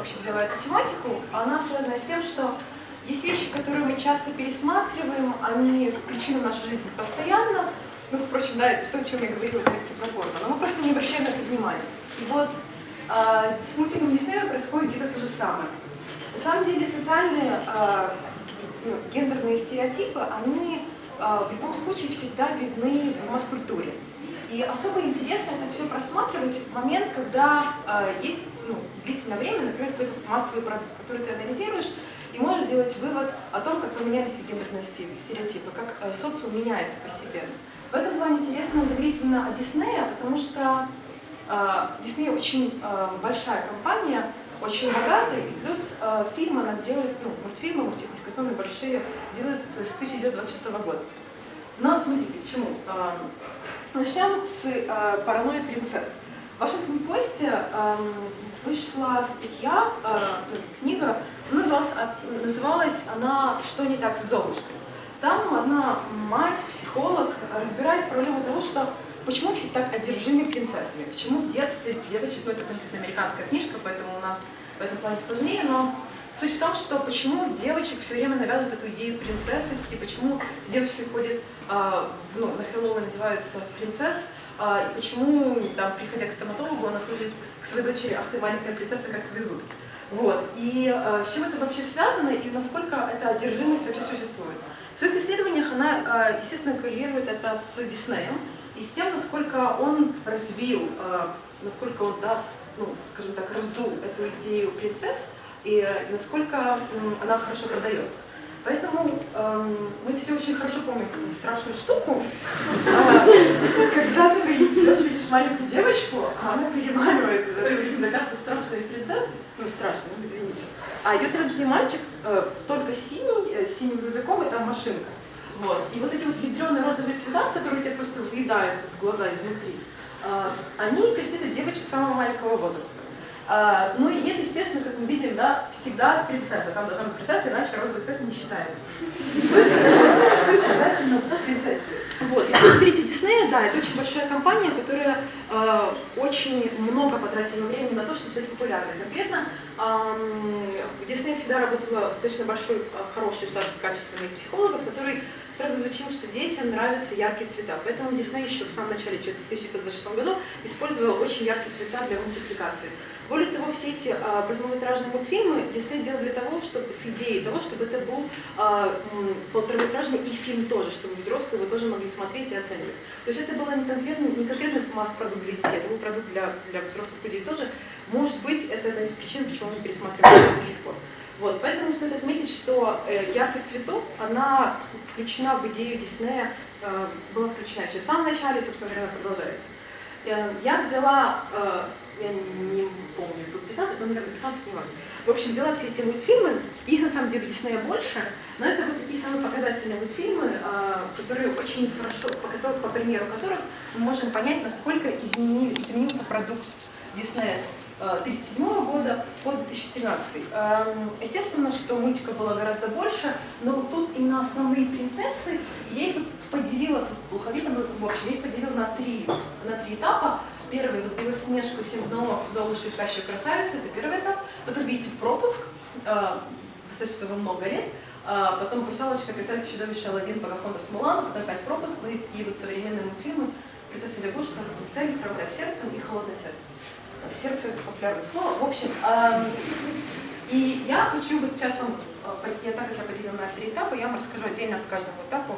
вообще взяла эту тематику, она связана с тем, что есть вещи, которые мы часто пересматриваем, они включены в нашу жизнь постоянно, ну, впрочем, да, то, о чем я говорила лекции про порно, но мы просто не обращаем на это внимания. И вот э, с мультиком Диснея происходит где-то то же самое. На самом деле социальные э, ну, гендерные стереотипы, они э, в любом случае всегда видны в масс-культуре. И особо интересно это все просматривать в момент, когда э, есть ну, длительное время, например, какой-то массовый продукт, который ты анализируешь, и можешь сделать вывод о том, как поменялись гендерные стереотипы, как э, социум меняется постепенно. В этом плане интересно говорить именно о Диснее, потому что Дисней э, очень э, большая компания, очень богатая, и плюс э, фильм она делает, ну, мультфильмы, мультипликационные большие, делает с 1926 года. Но смотрите, к чему. Начнем с э, «Паранойя принцесс». В Вашингтон Посте э, вышла статья, э, книга, называлась, называлась она «Что не так с Золушкой?». Там одна мать, психолог, разбирает проблему того, что почему все так одержимы принцессами, почему в детстве девочек, ну это конкретно американская книжка, поэтому у нас в этом плане сложнее, но суть в том, что почему девочек все время навязывают эту идею принцессости, почему девочки ходят, э, ну, на Хэллоуин надеваются в принцесс, э, и почему, там, приходя к стоматологу, она слышит к своей дочери, ах ты маленькая принцесса, как везут. Вот. И э, с чем это вообще связано, и насколько эта одержимость вообще существует. В своих исследованиях она, э, естественно, коррелирует это с Диснеем и с тем, насколько он развил, э, насколько он, да, ну, скажем так, раздул эту идею принцесс, и насколько она хорошо продается. Поэтому эм, мы все очень хорошо помним эту страшную штуку, э, когда ты видишь маленькую девочку, а она переманивает заказ со страшной принцессой, ну страшной, извините, а идет рядом с ней мальчик, э, только синий, э, с синим рюкзаком, и там машинка. Вот. И вот эти вот ядреные розовые цвета, которые тебе просто въедают в глаза изнутри, э, они преследуют девочек самого маленького возраста. А, ну и это, естественно, как мы видим, да, всегда принцесса. Там должна быть принцесса, иначе розовый цвет не считается. Суть обязательно в принцессе. Вот. Если вы берете Диснея, да, это очень большая компания, которая э, очень много потратила времени на то, чтобы стать популярной. Конкретно э, в Диснее всегда работала достаточно большой, э, хороший штат качественных психологов, который сразу изучил, что детям нравятся яркие цвета. Поэтому Дисней еще в самом начале, в 1926 году, использовал очень яркие цвета для мультипликации. Более того, все эти а, мультфильмы Дисней делал для того, чтобы с идеей того, чтобы это был а, полтораметражный и фильм тоже, чтобы взрослые вы тоже могли смотреть и оценивать. То есть это было не конкретно, не конкретно масс-продукт для детей, это был продукт для, для взрослых людей тоже. Может быть, это одна из причин, почему мы пересматриваем до сих пор. Вот, поэтому стоит отметить, что э, яркость цветов, она включена в идею Диснея, э, была включена еще в самом начале, собственно говоря, она продолжается. Э, я взяла я не помню, тут 15, но, наверное, 15, не важно. В общем, взяла все эти мультфильмы, их на самом деле Диснея больше, но это вот такие самые показательные мультфильмы, которые очень хорошо, по, которым, по примеру которых мы можем понять, насколько изменил, изменился продукт Диснея 1937 а, года по 2013. Естественно, что мультика было гораздо больше, но тут именно основные принцессы, я их поделила, плохо видно, в общем, я их поделила на три, на три этапа. Первый, вот Белоснежку, Семь гномов, Золушку и Спящую это первый этап. Потом видите пропуск, э, достаточно его много лет. Э, потом Русалочка, Красавица, Чудовище, Алладин, Покахонтас, Мулан, потом опять пропуск, ну и вот современные мультфильмы «Принцесса лягушка», «Цель», «Храброе сердцем» и «Холодное сердце». Сердце – это популярное слово. В общем, и я хочу вот сейчас вам, э, я, так как я поделила на три этапа, я вам расскажу отдельно по каждому этапу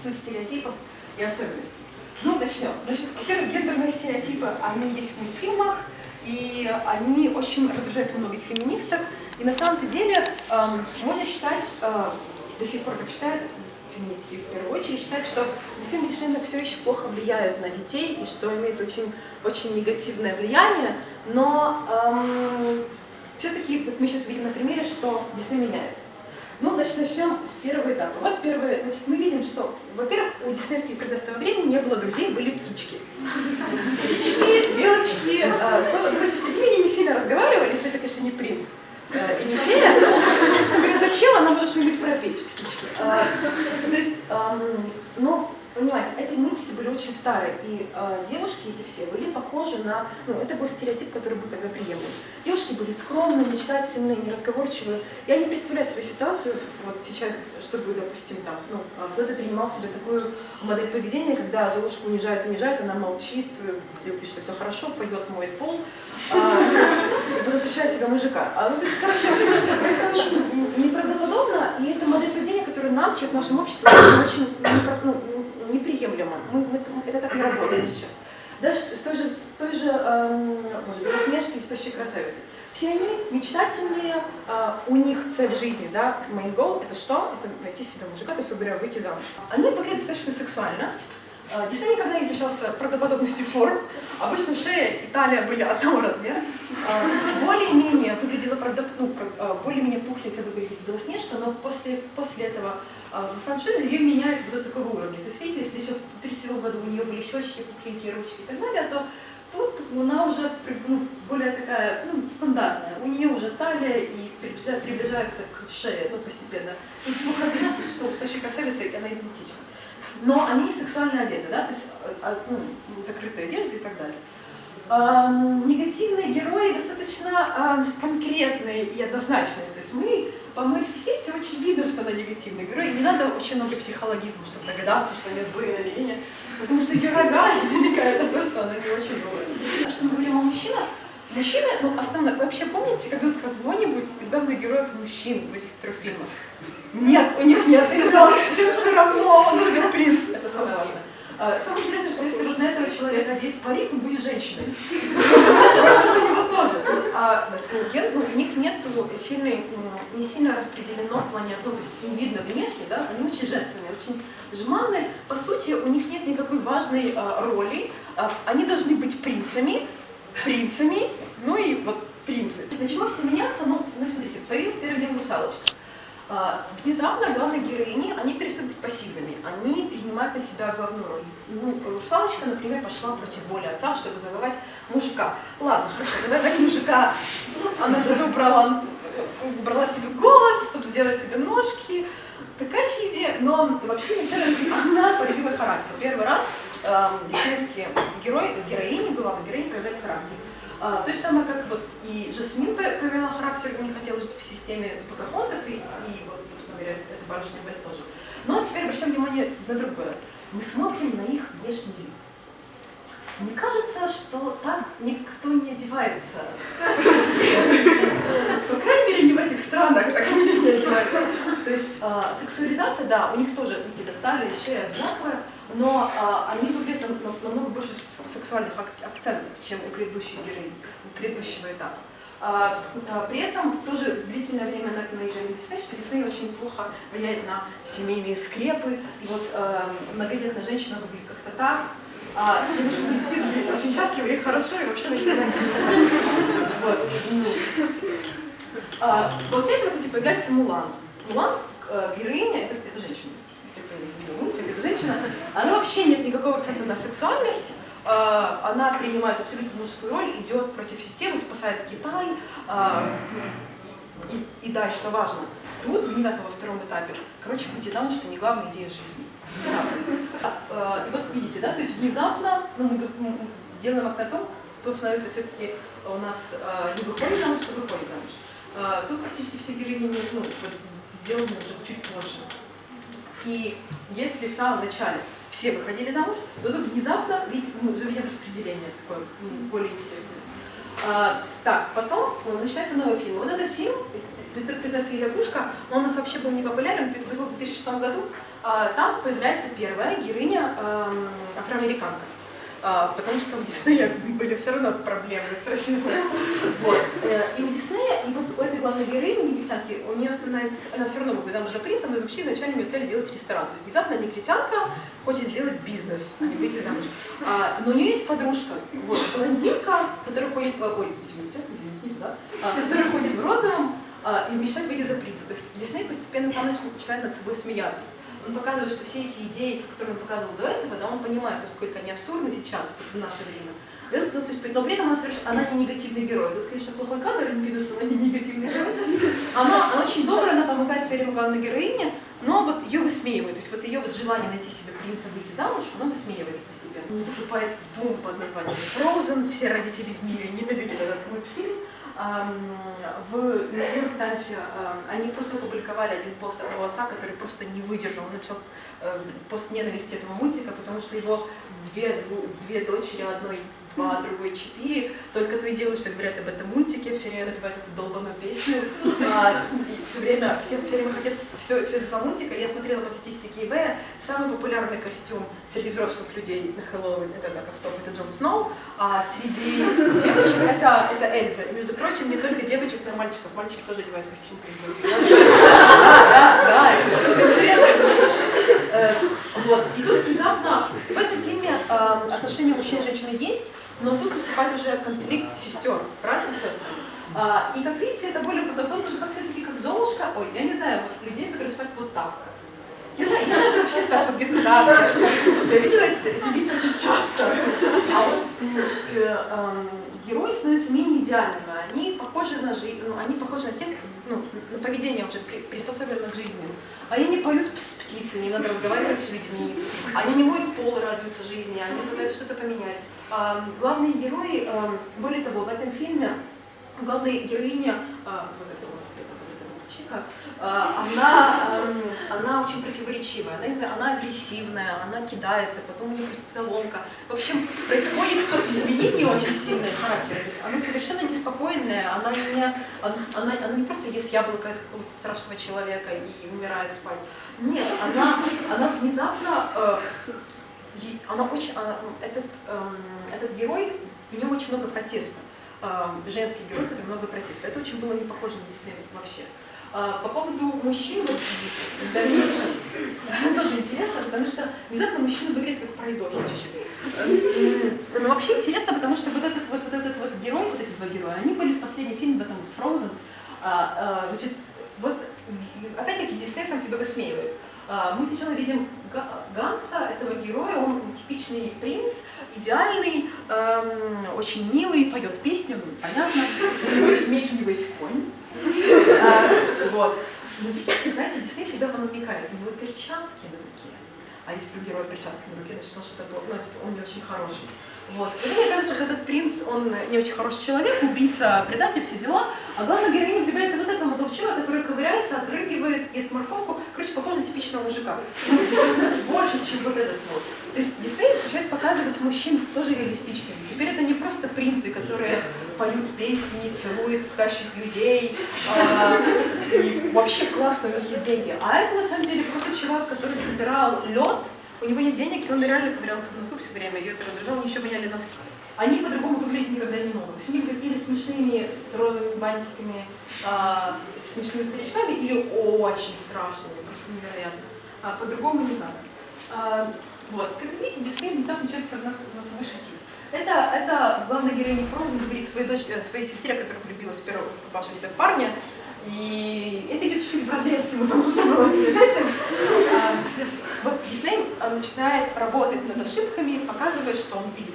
суть стереотипов и особенностей. Ну, начнем. Значит, во-первых, гендерные стереотипы, они есть в мультфильмах, и они очень раздражают многих феминисток. И на самом деле эм, можно считать, э, до сих пор так считают, феминистки в первую очередь, считают, что мультфильмы действительно все еще плохо влияют на детей, и что имеют очень, очень негативное влияние, но эм, все-таки вот мы сейчас видим на примере, что Дисней меняется. Ну, значит, начнем с первого этапа. Вот первое, значит, мы видим, что, во-первых, у диснеевских того времени не было друзей, были птички. Птички, белочки, э, с людьми не сильно разговаривали, если это, конечно, не принц э, и не фея. Зачем она может что-нибудь пропеть? Э, то есть, э, ну, понимаете, эти мультики были очень старый, и э, девушки эти все были похожи на, ну, это был стереотип, который был тогда приемлем. Девушки были скромные, мечтательные, неразговорчивые. Я не представляю себе ситуацию вот сейчас, чтобы, допустим, там, ну, а кто-то принимал себе такую модель поведения, когда Золушку унижают, унижают, она молчит, делает вид, что все хорошо, поет, моет пол, а, потом встречает себя мужика. А, ну, то есть, короче, это очень неправдоподобно, и это модель поведения, которая нам сейчас в нашем обществе очень, ну, неприемлемо. Мы, мы, это так не работает сейчас. Даже с той же, с той же эм, боже, белоснежки и спящей красавицы. Все они мечтательные, э, у них цель жизни, да, main goal это что? Это найти себе мужика, то есть, говоря, выйти замуж. Они выглядят достаточно сексуально. Э, Дисней никогда не отличался правдоподобностью форм. Обычно шея и талия были одного размера. Э, более-менее выглядела правда, ну, э, более-менее пухленькая выглядела Белоснежка, но после, после этого а в франшизе ее меняют вот до такого уровня. То есть, видите, если еще в 37 году у нее были щечки, пухленькие ручки и так далее, то тут она уже ну, более такая ну, стандартная. У нее уже талия и приближается к шее ну, постепенно. Ну, что у спящей красавицы она идентична. Но они сексуально одеты, да, то есть а, ну, закрытая одежда и так далее. Негативные герои достаточно а, конкретные и однозначные. То есть мы по Малефисенте очень видно, что она негативный герой. Не надо очень много психологизма, чтобы догадаться, что нее злые намерения. Потому что ее рога намекают на то, что она не очень добрая. Что мы говорим о мужчинах, Мужчины, ну, основное, вообще помните когда кого-нибудь из главных героев мужчин в этих трех фильмах? Нет, у них нет имен, всем все равно, он убил принца. Это самое важное. А, самое интересное, что если вот на этого человека одеть парик, он будет женщиной. Впрочем, у него тоже. То есть, а, ну, у них нет сильной, не сильно распределено в плане, ну, то есть не видно внешне, да, они очень женственные, очень жеманные. По сути, у них нет никакой важной а, роли. А, они должны быть принцами, принцами, ну и вот принцы. Начало все меняться, ну, ну смотрите, появилась первый день русалочка. А, внезапно главные героини, они перестают быть пассивными, они принимают на себя главную роль. Ну, русалочка, например, пошла против воли отца, чтобы завоевать мужика. Ладно, хорошо, завоевать мужика, она себе убрала, убрала себе голос, чтобы сделать себе ножки, такая сидя, но вообще кажется, она проявила характер. Первый раз э, диснеевские герои, героини, главная героиня проявляет характер. А, то же самое, как вот и Жасмин проявила характер, не хотела жить в системе Покахонтас, и, и вот, собственно говоря, это барышня Бель тоже. Но теперь обращаем внимание на другое. Мы смотрим на их внешний вид. Мне кажется, что так никто не одевается. По крайней мере, не в этих странах так люди не одеваются. То есть а, сексуализация, да, у них тоже, видите, талия, шея одинаковая, но а, они выглядят намного больше сексуальных акцентов, чем у предыдущей героини, у предыдущего этапа. А, а, при этом тоже длительное время на это наезжали Дисней, что Дисней очень плохо влияет на семейные скрепы. И вот а, многодетная женщина выглядит как-то так, а девушка медицины очень счастлива и хорошо, и вообще начинает а, После этого, кстати, появляется Мулан. Мулан, э, героиня, это, это женщина женщина, она вообще нет никакого акцента на сексуальность, а, она принимает абсолютно мужскую роль, идет против системы, спасает Китай. А, и, и да, что важно, тут внезапно во втором этапе, короче, выйти замуж, что не главная идея жизни. А, и вот видите, да, то есть внезапно ну, мы, мы делаем акцент на том, кто становится все-таки у нас не выходит замуж, что выходит замуж. Тут практически все героини ну, сделаны уже чуть позже. И если в самом начале все выходили замуж, то тут внезапно уже видим распределение такое более интересное. А, так, потом ну, начинается новый фильм. Вот этот фильм «Принцесса и лягушка», он у нас вообще был не популярен, вышел в 2006 году. А, там появляется первая героиня э, афроамериканка. А, потому что у Диснея были все равно проблемы с расизмом. Э, и у Диснея, и вот у этой главной героини, негритянки, у нее основная, она все равно будет замуж за принца, но вообще изначально у нее цель сделать ресторан. То есть внезапно негритянка хочет сделать бизнес, а не выйти замуж. А, но у нее есть подружка, вот, блондинка, которая ходит, ой, извините, извините, туда, а, которая ходит в розовом, и мечтает выйти за принца. То есть Дисней постепенно сам начинает над собой смеяться он показывает, что все эти идеи, которые он показывал до этого, да, он понимает, насколько они абсурдны сейчас, в наше время. Ну, то есть, но при этом она, соверш... она не негативный герой. Тут, конечно, плохой кадр, не видно, что она не негативный герой. Она, она очень добрая, она помогает все время главная героиня, но вот ее высмеивают. То есть вот ее вот желание найти себе принца, выйти замуж, оно высмеивается постепенно. Наступает бум под названием Frozen, все родители в мире ненавидят этот мультфильм. В Нью-Йорк Таймсе они просто опубликовали один пост одного отца, который просто не выдержал. Он написал э, пост ненависти этого мультика, потому что его две, две дочери одной два, другой четыре. Только твои девушки говорят об этом мультике, все время напевают эту долбаную песню. А, все время, все, все время хотят все, все это мультика. Я смотрела по статистике eBay, самый популярный костюм среди взрослых людей на Хэллоуин, это так автоп, это Джон Сноу, а среди девочек это, это Эльза. И, между прочим, не только девочек, но и мальчиков. Мальчики тоже одевают костюм. Да, да, да, это очень интересно. Э, вот. И тут внезапно в этом фильме э, отношения мужчин и женщины есть, но тут выступает уже конфликт сестер, братьев сестер. А, и как видите, это более потому что как все-таки как Золушка, ой, я не знаю, вот, людей, которые спят вот так. Я знаю, я знаю, все спят вот где-то так. Я видела эти лица очень часто. А вот э, э, герои становятся менее идеальными. Похожи на жизнь, ну, они похожи на тех, ну, на поведение уже приспособленное к жизни. Они не поют с птицами, не надо разговаривать с людьми. Они не моют пол радуются жизни, они пытаются что-то поменять. А, главные герои, а, более того, в этом фильме главная героиня, а, вот эта вот, Чика, а, она, она очень противоречивая, она, она агрессивная, она кидается, потом у нее какая-то ломка. В общем, происходит изменение очень сильное характера. То есть она совершенно неспокойная, она не, она, она не просто ест яблоко из страшного человека и умирает спать. Нет, она, она внезапно, э, она очень, она, этот, э, этот герой, в нем очень много протеста. Э, женский герой, который много протеста. Это очень было не похоже на Дисней вообще. А, по поводу мужчин, вот, дальнейшем, тоже интересно, потому что внезапно мужчина выглядит как пройдохи чуть-чуть. Но вообще интересно, потому что вот этот вот, вот этот вот герой, вот эти два героя, они были в последнем фильме, в этом вот Frozen. А, а, значит, вот опять-таки Дисней сам себя высмеивает. Мы сначала видим Ганса, этого героя, он типичный принц, идеальный, эм, очень милый, поет песню, ну, понятно, есть меч, у него есть конь. Вот. Но видите, знаете, Дисней всегда вам намекает, у него перчатки на руке. А если у героя перчатки на руке, значит, он что-то, значит, он не очень хороший. Вот. И мне кажется, что этот принц, он не очень хороший человек, убийца, предатель, все дела. А главная героиня влюбляется вот молодого который ковыряется, отрыгивает, ест морковку. Короче, похож на типичного мужика. Больше, чем вот этот вот. То есть Дисней начинает показывать мужчин тоже реалистичными. Теперь это не просто принцы, которые поют песни, целуют спящих людей, а, и вообще классно, у них есть деньги. А это на самом деле просто чувак, который собирал лед, у него нет денег, и он реально ковырялся в носу все время, ее это раздражало, они еще воняли носки. Они по-другому выглядеть никогда не могут. То есть они или смешными, с розовыми бантиками, а, с смешными старичками, или очень страшными, просто невероятно. А, по-другому надо. А, вот. Как видите, Дисней внезапно начинает над, над собой шутить. Это, это главная героиня Фроузен говорит своей, дочь, э, своей сестре, которая влюбилась в первого попавшегося парня, и это идет чуть-чуть в разрез всего того, что было перед этим. А, вот Дисней а, начинает работать над ошибками, показывает, что он видит.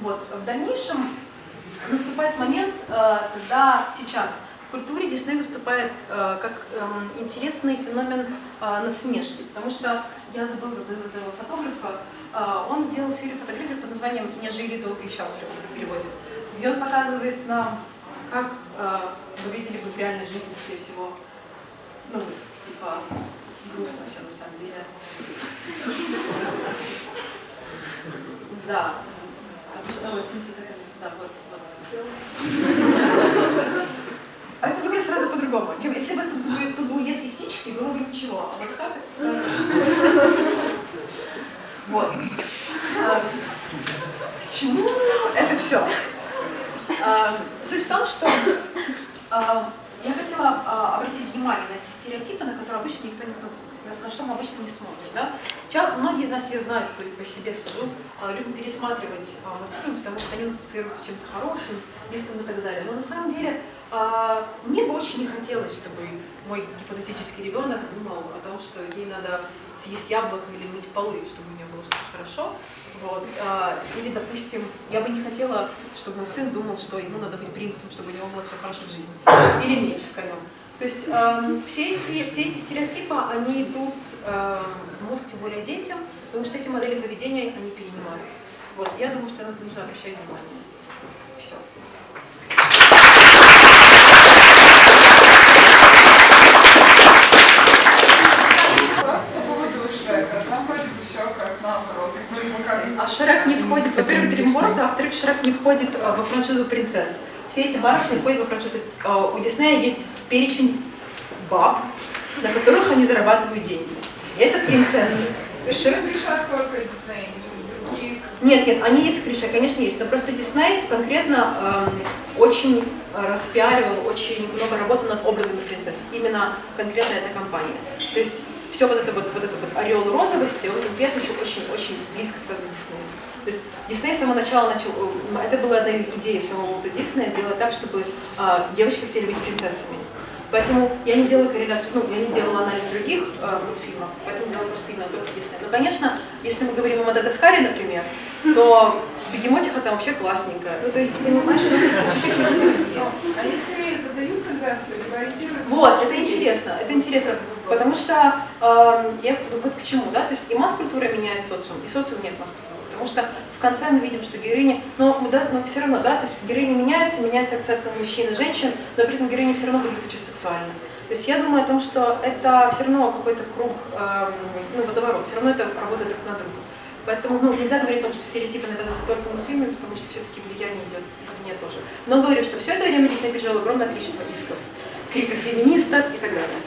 Вот. В дальнейшем наступает момент, когда сейчас в культуре Дисней выступает как эм, интересный феномен насмешки, потому что я забыла этого фотографа, он сделал серию фотографий под названием «Не жили долго и счастливо» в переводе, где он показывает нам как э, вы видели бы в реальной жизни, скорее всего, ну, типа, грустно все на самом деле. Да, А это выглядит сразу по-другому. Чем если бы это было, тут было если птички, было бы ничего. А вот так это сразу. Вот. А, к чему это все? А, суть в том, что а, я хотела а, обратить внимание на эти стереотипы, на которые обычно никто не мы обычно не смотрим. Да? Сейчас многие из нас, я знаю, по себе сужу, любят пересматривать мультфильмы, потому что они ассоциируются с чем-то хорошим, местным и так далее. Но на самом деле мне бы очень не хотелось, чтобы мой гипотетический ребенок думал о том, что ей надо съесть яблоко или мыть полы, чтобы у нее было что-то хорошо. Вот. А, или, допустим, я бы не хотела, чтобы мой сын думал, что ему надо быть принцем, чтобы у него было все хорошо в жизни. Или меч с конем. То есть э, все, эти, все эти стереотипы, они идут э, в мозг, тем более детям, потому что эти модели поведения они перенимают. Вот, я думаю, что на это нужно обращать внимание. Все. А Шрек не входит, во-первых, Дримвордс, а во-вторых, Шрек не входит э, во франшизу принцесс. Все эти барышни входят во франшизу. То есть э, у Диснея есть перечень баб, на которых они зарабатывают деньги. Это принцессы. Есть Шрек решат только Дисней, не другие... Нет, нет, они есть в клише, конечно, есть. Но просто Дисней конкретно э, очень распиаривал, очень много работал над образами принцесс. Именно конкретно эта компания. То есть все вот это вот, вот это вот орел розовости, он конкретно еще очень-очень близко связан с Диснеем. То есть Дисней с самого начала начал, это была одна из идей самого Уолта Диснея, сделать так, чтобы э, девочки хотели быть принцессами. Поэтому я не делаю корреляцию, ну, я не делала анализ других э, мультфильмов, поэтому делаю просто именно только Дисней. Но, конечно, если мы говорим о Мадагаскаре, например, то Бегемотиха там вообще классненькая. Ну, то есть, понимаешь, что Они скорее задают тенденцию, либо ориентируются... Вот, это интересно, это интересно, потому что э, я вот к чему, да, то есть и масс-культура меняет социум, и социум нет масс-культуры. Потому что в конце мы видим, что героини, но, да, но все равно, да, то есть героини меняются, меняется акцент на мужчин и женщин, но при этом героини все равно выглядят очень сексуально. То есть я думаю о том, что это все равно какой-то круг, э, ну, водоворот, все равно это работает друг на друга. Поэтому ну, нельзя говорить о том, что стереотипы навязываются только мультфильмами, потому что все-таки влияние идет извне тоже. Но говорю, что все это время Дисней пережил огромное количество исков, криков феминисток и так далее.